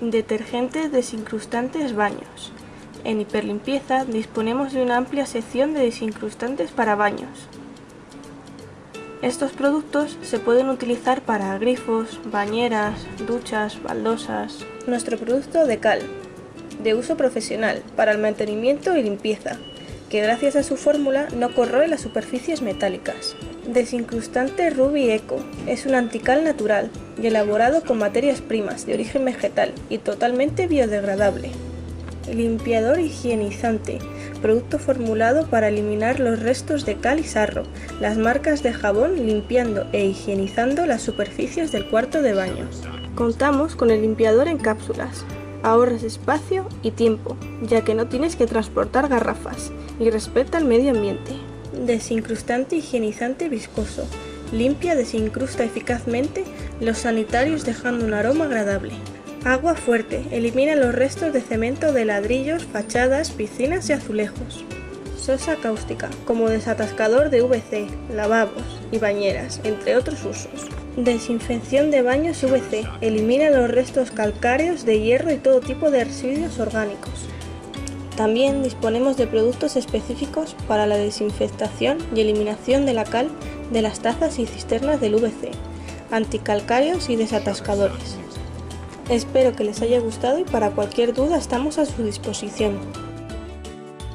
Detergentes desincrustantes baños. En Hiperlimpieza disponemos de una amplia sección de desincrustantes para baños. Estos productos se pueden utilizar para grifos, bañeras, duchas, baldosas. Nuestro producto de cal, de uso profesional, para el mantenimiento y limpieza, que gracias a su fórmula no corroe las superficies metálicas. Desincrustante Ruby Eco es un antical natural y elaborado con materias primas de origen vegetal y totalmente biodegradable. Limpiador higienizante, producto formulado para eliminar los restos de cal y sarro, las marcas de jabón limpiando e higienizando las superficies del cuarto de baño. Contamos con el limpiador en cápsulas, ahorras espacio y tiempo, ya que no tienes que transportar garrafas y respeta el medio ambiente. Desincrustante higienizante viscoso, limpia, desincrusta eficazmente los sanitarios dejando un aroma agradable. Agua fuerte, elimina los restos de cemento de ladrillos, fachadas, piscinas y azulejos. Sosa cáustica, como desatascador de VC, lavabos y bañeras, entre otros usos. Desinfección de baños VC, elimina los restos calcáreos de hierro y todo tipo de residuos orgánicos. También disponemos de productos específicos para la desinfectación y eliminación de la cal de las tazas y cisternas del VC, anticalcáreos y desatascadores. Espero que les haya gustado y para cualquier duda estamos a su disposición.